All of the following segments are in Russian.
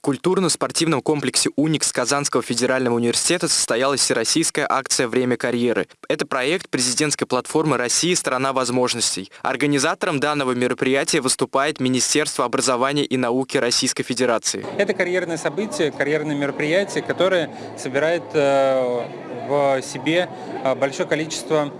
В культурно-спортивном комплексе «Уникс» Казанского федерального университета состоялась всероссийская акция «Время карьеры». Это проект президентской платформы России «Страна возможностей». Организатором данного мероприятия выступает Министерство образования и науки Российской Федерации. Это карьерное событие, карьерное мероприятие, которое собирает э, в себе э, большое количество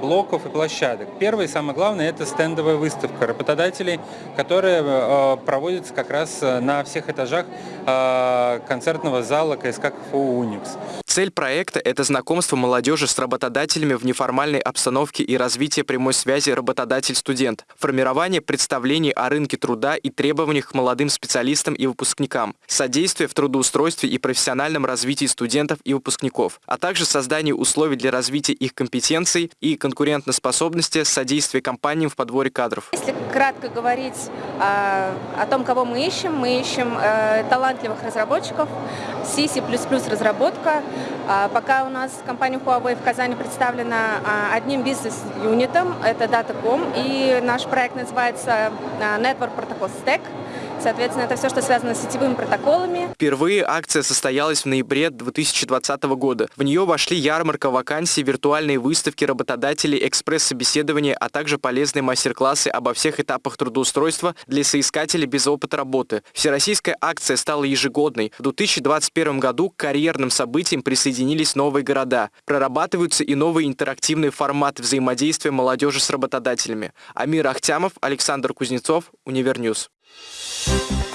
блоков и площадок. Первое и самое главное – это стендовая выставка работодателей, которая проводится как раз на всех этажах Э, концертного зала КСК КФУ «Уникс». Цель проекта – это знакомство молодежи с работодателями в неформальной обстановке и развитие прямой связи работодатель-студент, формирование представлений о рынке труда и требованиях к молодым специалистам и выпускникам, содействие в трудоустройстве и профессиональном развитии студентов и выпускников, а также создание условий для развития их компетенций и конкурентоспособности, содействие компаниям в подборе кадров. Если кратко говорить э, о том, кого мы ищем, мы ищем э, талантливых разработчиков, C, разработка, пока у нас компания Huawei в Казани представлена а, одним бизнес-юнитом, это Datacom, и наш проект называется а, Network Protocol Stack. Соответственно, это все, что связано с сетевыми протоколами. Впервые акция состоялась в ноябре 2020 года. В нее вошли ярмарка вакансий, виртуальные выставки работодателей, экспресс-собеседования, а также полезные мастер-классы обо всех этапах трудоустройства для соискателей без опыта работы. Всероссийская акция стала ежегодной. В 2021 году к карьерным событиям присоединились новые города. Прорабатываются и новые интерактивные форматы взаимодействия молодежи с работодателями. Амир Ахтямов, Александр Кузнецов, Univer News. Thank you